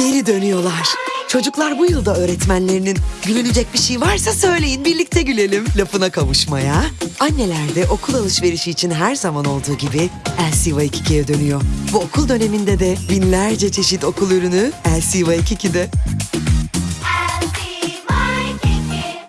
Geri dönüyorlar. Çocuklar bu yılda öğretmenlerinin gülünecek bir şey varsa söyleyin birlikte gülelim lafına kavuşmaya. Anneler de okul alışverişi için her zaman olduğu gibi LCY 2'ye dönüyor. Bu okul döneminde de binlerce çeşit okul ürünü LCY 2'de.